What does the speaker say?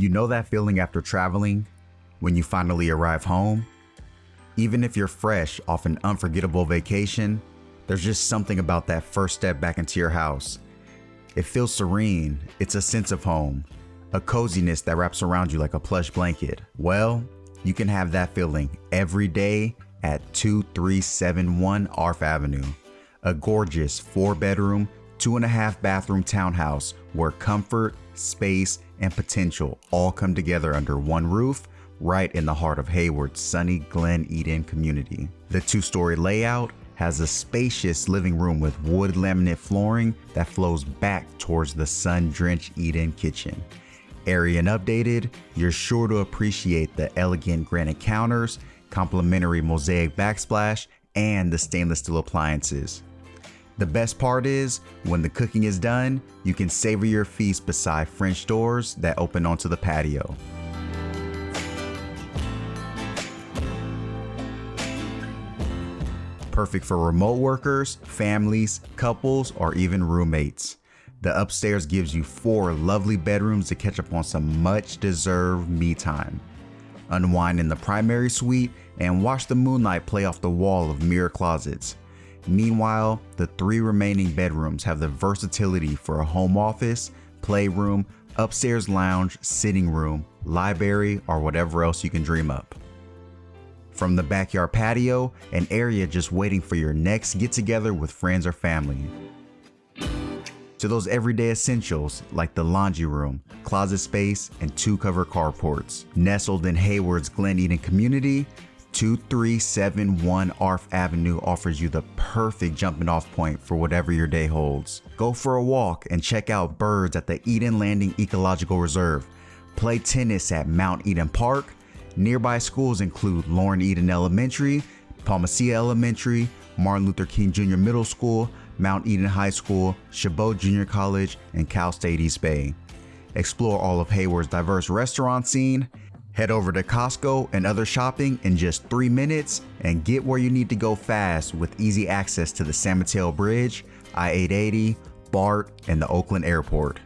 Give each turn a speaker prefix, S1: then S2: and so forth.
S1: You know that feeling after traveling when you finally arrive home? Even if you're fresh off an unforgettable vacation, there's just something about that first step back into your house. It feels serene, it's a sense of home, a coziness that wraps around you like a plush blanket. Well, you can have that feeling every day at 2371 Arf Avenue, a gorgeous four bedroom, two and a half bathroom townhouse where comfort, space, and potential all come together under one roof right in the heart of Hayward's sunny Glen Eden community. The two-story layout has a spacious living room with wood laminate flooring that flows back towards the sun-drenched Eden kitchen. Airy and updated, you're sure to appreciate the elegant granite counters, complementary mosaic backsplash, and the stainless steel appliances. The best part is, when the cooking is done, you can savor your feast beside French doors that open onto the patio. Perfect for remote workers, families, couples, or even roommates. The upstairs gives you four lovely bedrooms to catch up on some much deserved me time. Unwind in the primary suite and watch the moonlight play off the wall of mirror closets. Meanwhile, the three remaining bedrooms have the versatility for a home office, playroom, upstairs lounge, sitting room, library, or whatever else you can dream up. From the backyard patio, an area just waiting for your next get together with friends or family. To those everyday essentials like the laundry room, closet space, and two cover carports. Nestled in Hayward's Glen Eden community, 2371 Arf Avenue offers you the perfect jumping off point for whatever your day holds. Go for a walk and check out birds at the Eden Landing Ecological Reserve. Play tennis at Mount Eden Park Nearby schools include Lorin Eden Elementary, Palma Ceia Elementary, Martin Luther King Jr. Middle School, Mount Eden High School, Chabot Junior College, and Cal State East Bay. Explore all of Hayward's diverse restaurant scene, head over to Costco and other shopping in just three minutes, and get where you need to go fast with easy access to the San Mateo Bridge, I-880, BART, and the Oakland Airport.